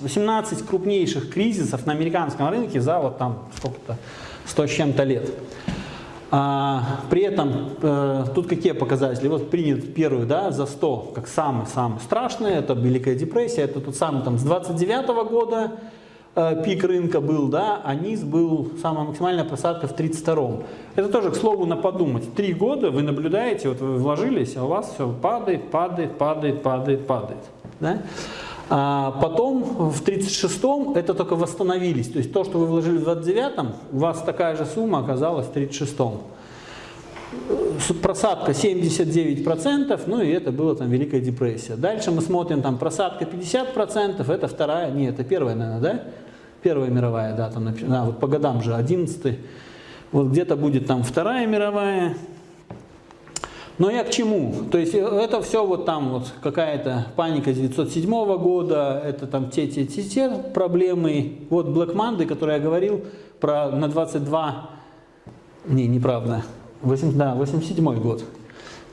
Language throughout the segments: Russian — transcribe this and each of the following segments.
18 крупнейших кризисов на американском рынке за вот там сколько-то 100 с чем-то лет. А, при этом э, тут какие показатели? Вот принят первый да, за 100 как самый-самый страшный, это Великая депрессия, это тот самый там с 29 -го года э, пик рынка был, да, а низ был самая максимальная просадка в 32-м. Это тоже, к слову, на подумать. Три года вы наблюдаете, вот вы вложились, а у вас все падает, падает, падает, падает, падает. Да? А потом в 36-м это только восстановились. То есть то, что вы вложили в 29-м, у вас такая же сумма оказалась в 36-м. Просадка 79%, ну и это была там Великая депрессия. Дальше мы смотрим, там просадка 50%, это вторая, не, это первая, наверное, да? Первая мировая, да, там, да, вот по годам же 11 вот где-то будет там Вторая мировая, но я к чему? То есть э, это все вот там вот какая-то паника 907 года, это там те-те-те проблемы. Вот Black Monday, который я говорил про на 22, не, неправда, 8, да, 87 год.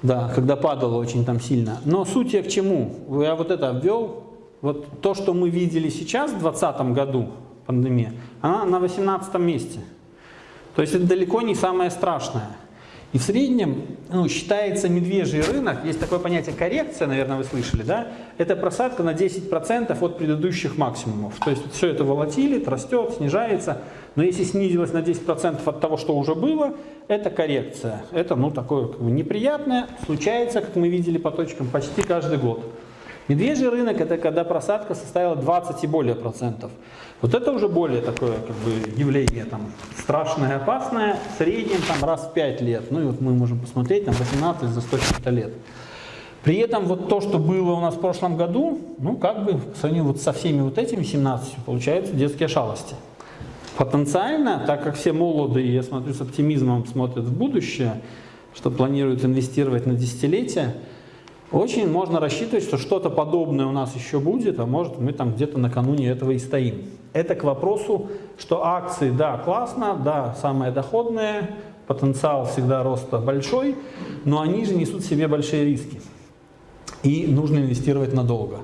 Да, когда падало очень там сильно. Но суть я к чему? Я вот это обвел. Вот то, что мы видели сейчас в 2020 году, пандемия, она на 18 месте. То есть это далеко не самое страшное. И в среднем ну, считается медвежий рынок, есть такое понятие коррекция, наверное, вы слышали, да? Это просадка на 10% от предыдущих максимумов. То есть все это волатилит, растет, снижается. Но если снизилось на 10% от того, что уже было, это коррекция. Это ну, такое как бы, неприятное, случается, как мы видели по точкам, почти каждый год. Медвежий рынок – это когда просадка составила 20 и более процентов. Вот это уже более такое как бы, явление там, страшное, опасное, в среднем там, раз в 5 лет. Ну и вот мы можем посмотреть, там 18 за 100 лет. При этом вот то, что было у нас в прошлом году, ну как бы в сравнении вот со всеми вот этими 17, получаются детские шалости. Потенциально, так как все молоды, и я смотрю с оптимизмом смотрят в будущее, что планируют инвестировать на десятилетия, очень можно рассчитывать, что что-то подобное у нас еще будет, а может мы там где-то накануне этого и стоим. Это к вопросу, что акции, да, классно, да, самые доходные, потенциал всегда роста большой, но они же несут в себе большие риски. И нужно инвестировать надолго.